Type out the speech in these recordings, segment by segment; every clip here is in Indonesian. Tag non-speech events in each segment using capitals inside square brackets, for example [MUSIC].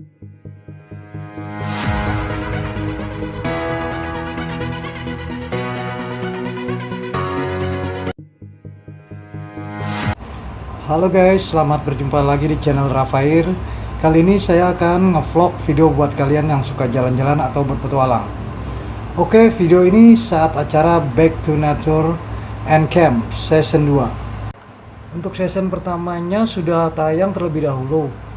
Halo guys, selamat berjumpa lagi di channel Rafair. Kali ini saya akan ngevlog video buat kalian yang suka jalan-jalan atau berpetualang. Oke, video ini saat acara Back to Nature and Camp Season 2 Untuk season pertamanya sudah tayang terlebih dahulu.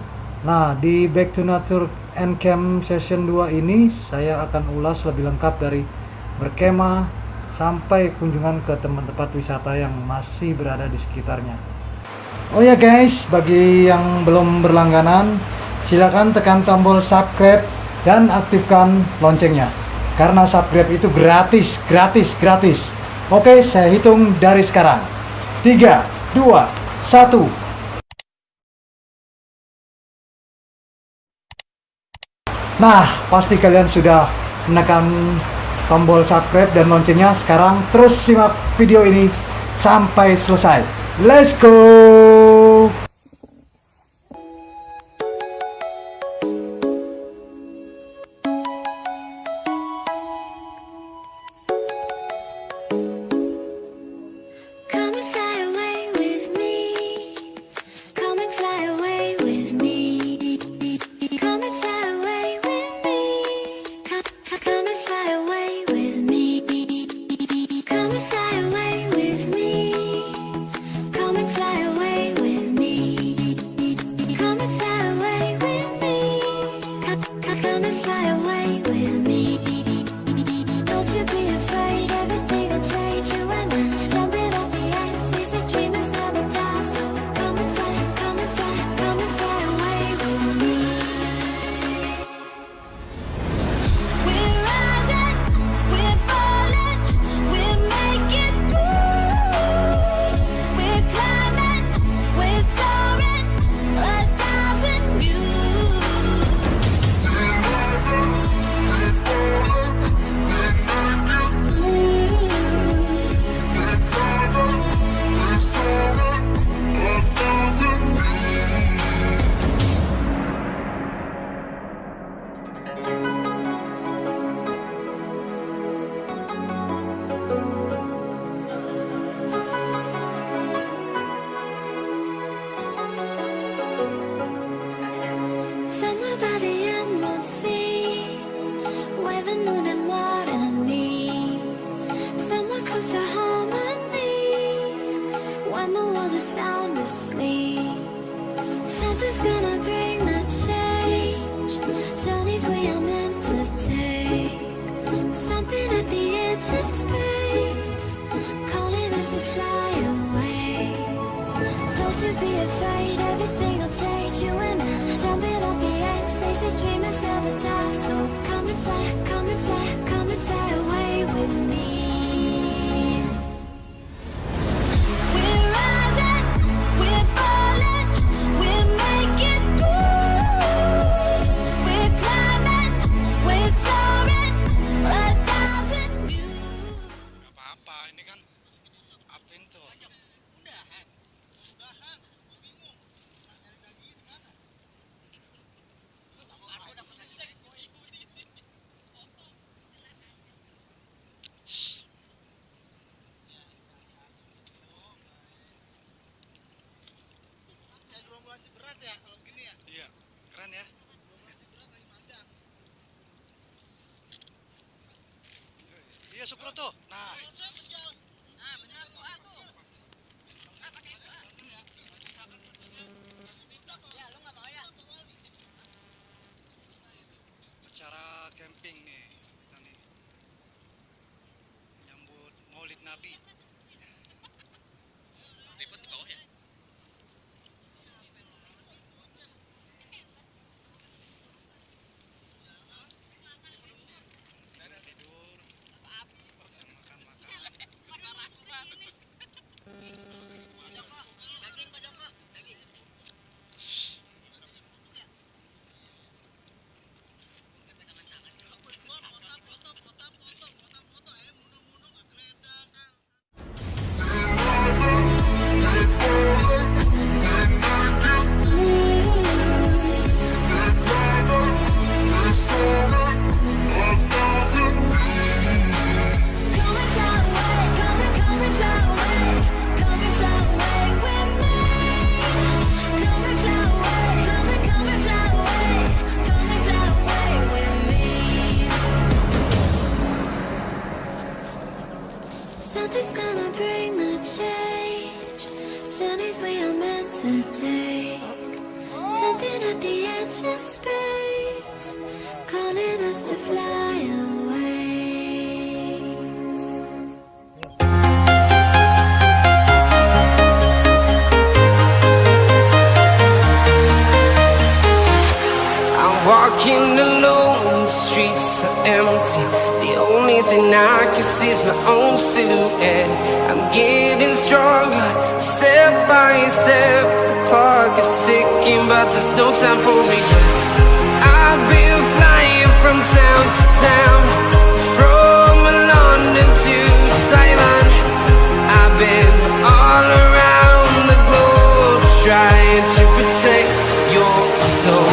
Nah, di Back to Nature and Camp Session 2 ini saya akan ulas lebih lengkap dari berkemah sampai kunjungan ke tempat-tempat wisata yang masih berada di sekitarnya. Oh ya guys, bagi yang belum berlangganan, silakan tekan tombol subscribe dan aktifkan loncengnya. Karena subscribe itu gratis, gratis, gratis. Oke, saya hitung dari sekarang. 3, 2, 1. Nah, pasti kalian sudah menekan tombol subscribe dan loncengnya. Sekarang terus simak video ini sampai selesai. Let's go! Silhouette. I'm getting stronger, step by step. The clock is ticking, but there's no time for regrets. I've been flying from town to town, from London to Taiwan. I've been all around the globe trying to protect your soul.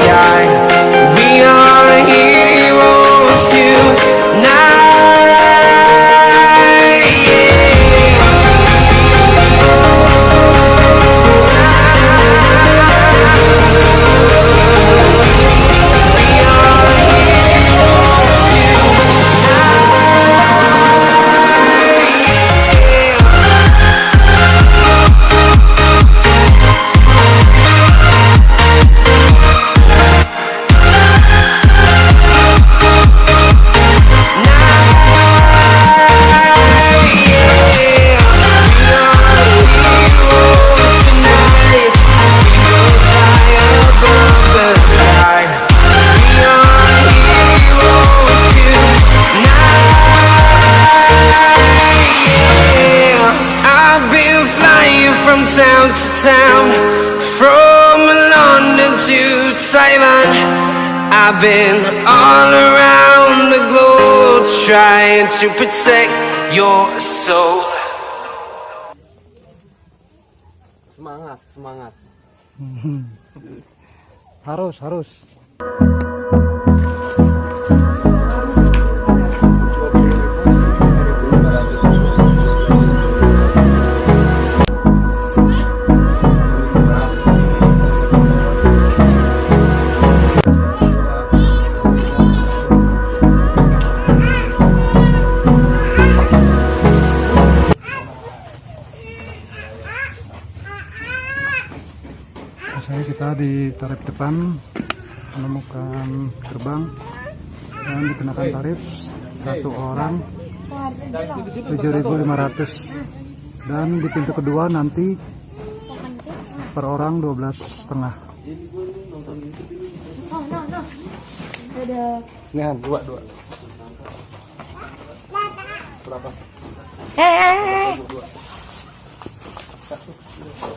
sky. Been all around the globe trying to protect your soul. Semangat, semangat. [LAUGHS] harus harus tarif depan menemukan gerbang dan dikenakan tarif satu orang 7.500 dan di pintu kedua nanti per orang 12 setengah Nih, dua, dua. Berapa? Ngomong satu sen.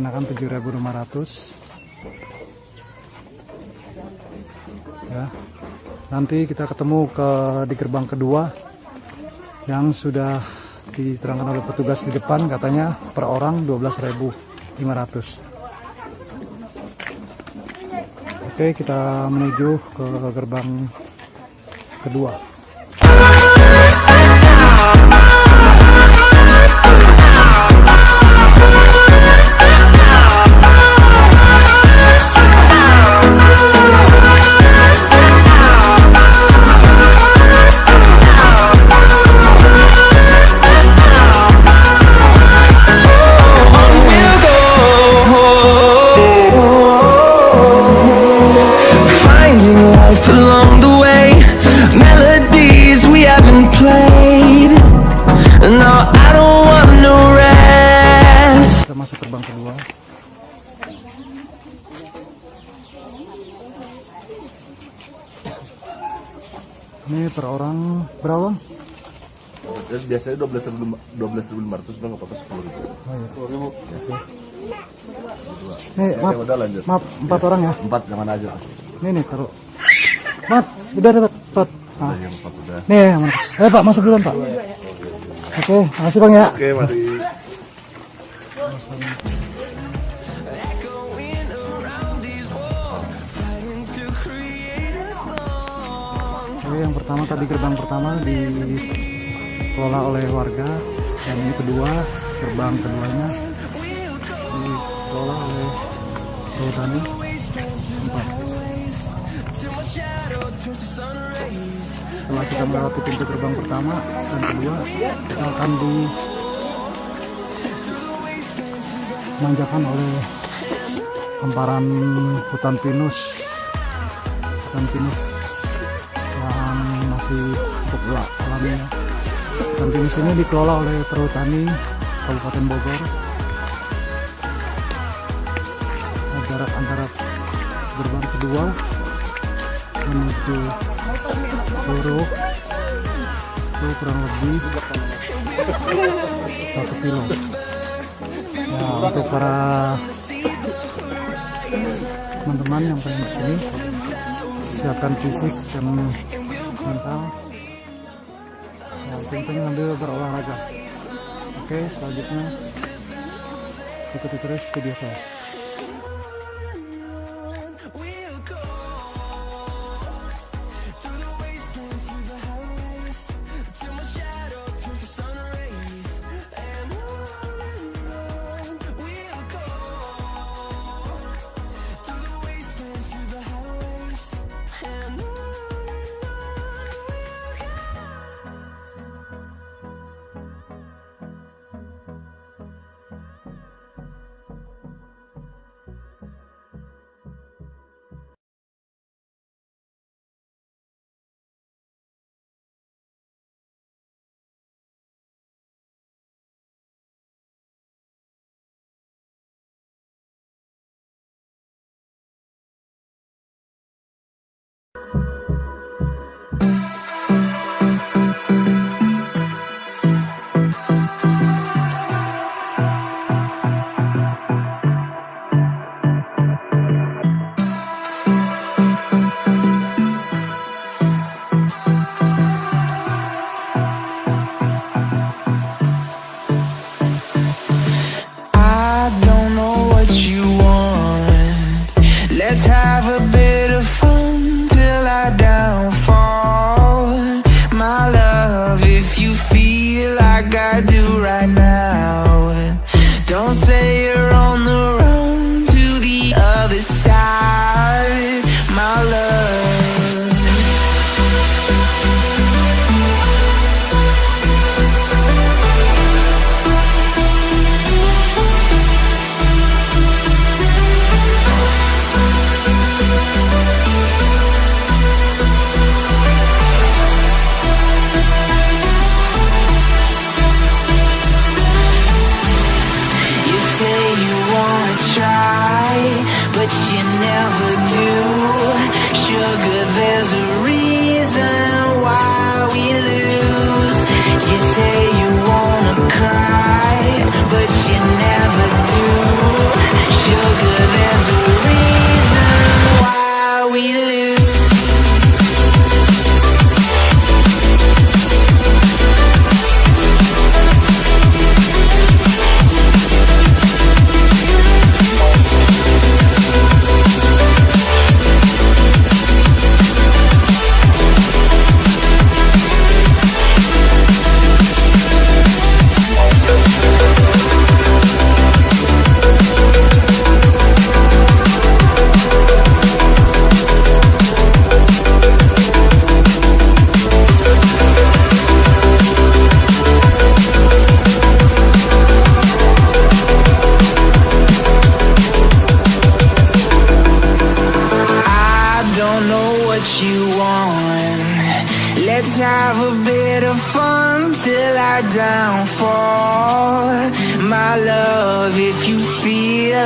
dikenakan 7.500 ya. Nanti kita ketemu ke di gerbang kedua yang sudah diterangkan oleh petugas di depan katanya per orang 12.500 Oke kita menuju ke gerbang kedua biasanya dua belas ribu dua belas ribu lima ratus nggak apa-apa sepuluh ribu. Nih, maaf, udah lanjut. maaf, empat orang ya. Empat jangan aja. Nih nih taruh. Maaf, udah dapat, empat. Ah. Yang empat udah. Nih, aman. Eh Pak, masuk duluan Pak. Oke, makasih Bang ya. Oke mari. Oke, yang pertama tadi gerbang pertama dikelola oleh warga, dan ini kedua gerbang keduanya dikelola oleh perhutani. Empat. Setelah kita melewati pintu gerbang pertama dan kedua, kita akan dimanjakan oleh hamparan hutan pinus, hutan pinus yang masih cukup gelap alamnya. Dan pinus ini dikelola oleh perhutani Kabupaten Bogor. Jarak antara gerbang kedua menuju Suruh itu kurang lebih satu kilo. Nah, untuk para teman-teman yang pengen ke sini siapkan fisik dan mental yang penting sambil berolahraga. Oke selanjutnya. Ikuti terus video saya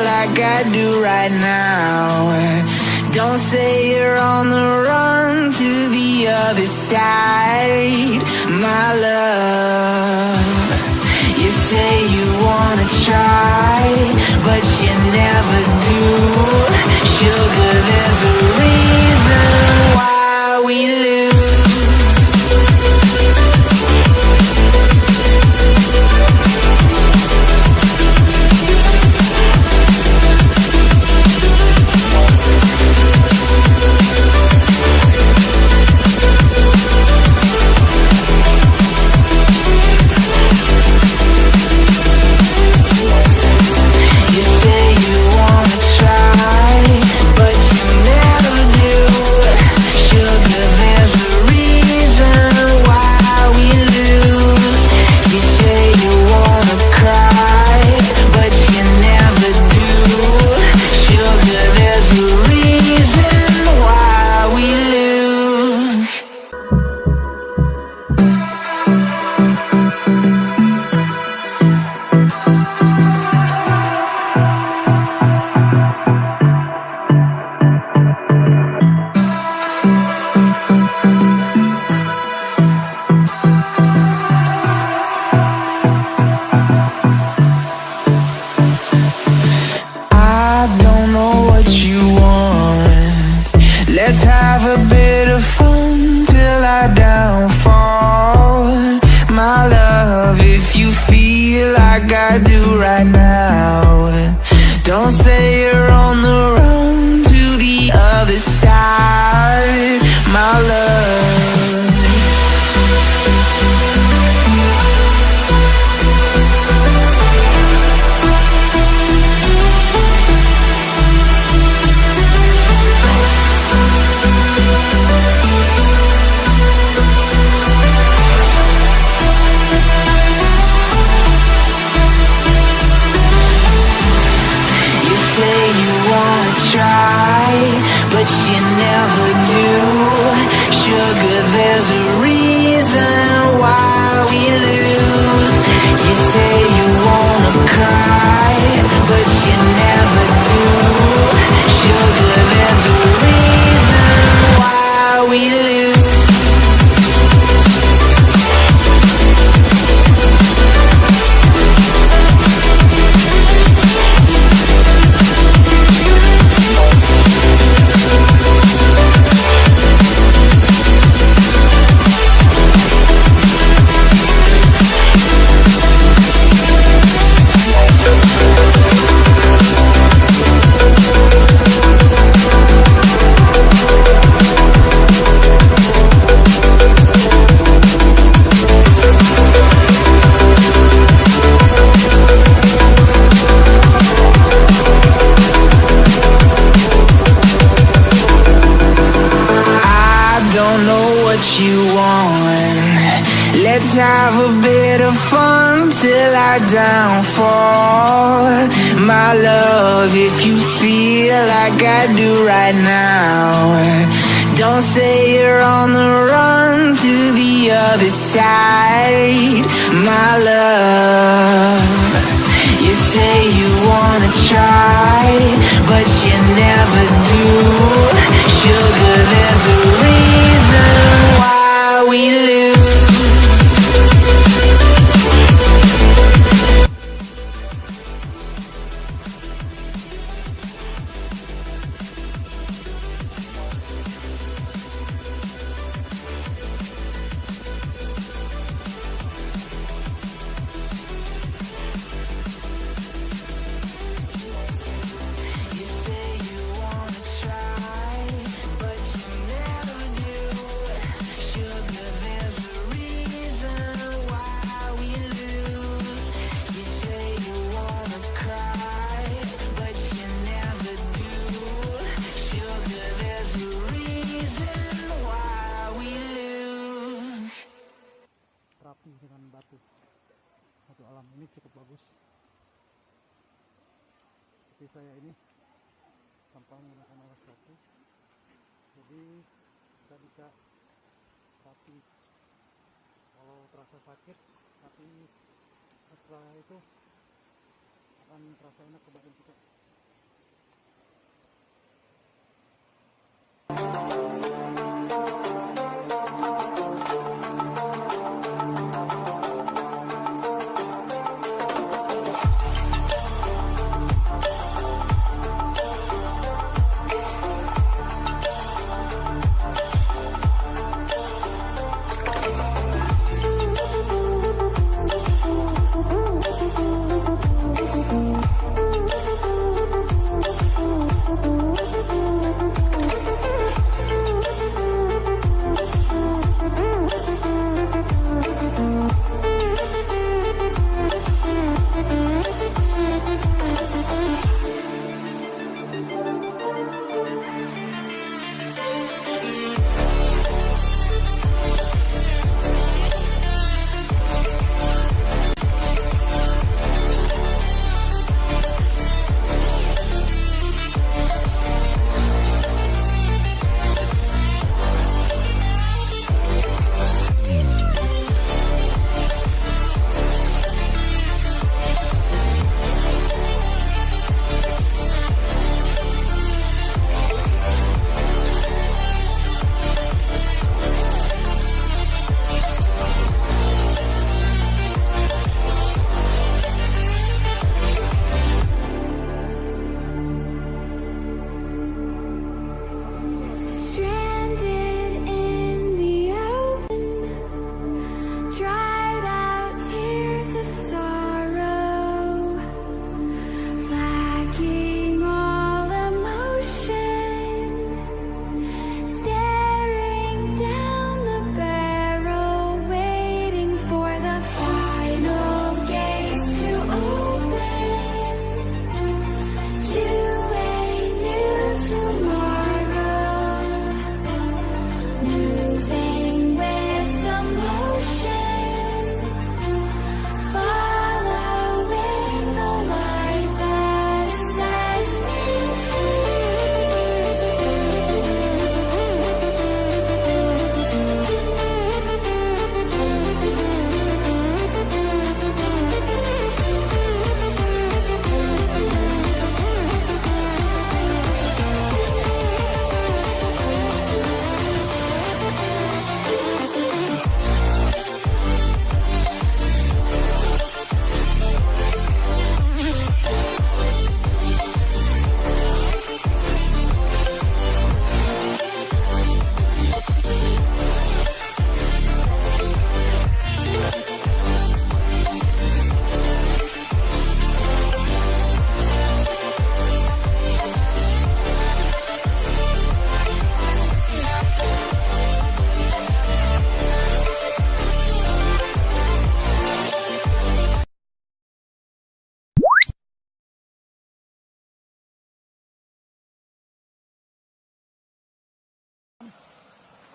like I do right now. Don't say you're on the run to the other side, my love. You say you wanna try, but you never do. Sugar, there's a reason why we lose have a bit of fun till I downfall. My love, if you feel like I do right now Don't say you're on the run to the other side. My love You say you wanna try, but you never do. Sugar, there's a reason why we lose más o.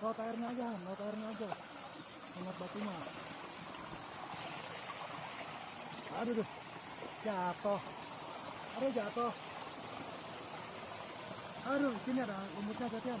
kau airnya aja, laut airnya aja. Hangat batunya. Aduh, jatuh. Aduh, jatuh. Aduh, sini ada lumutnya, Jatian.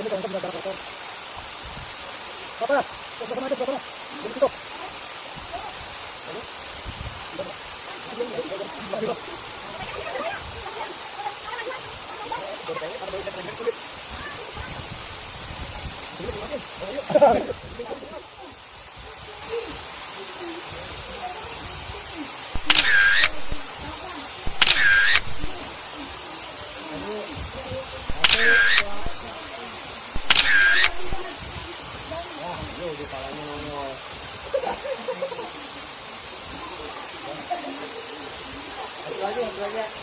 ini kalau kita jarak kotor apa lah kita sama aja berapa lah jadi tutup Terima. yeah.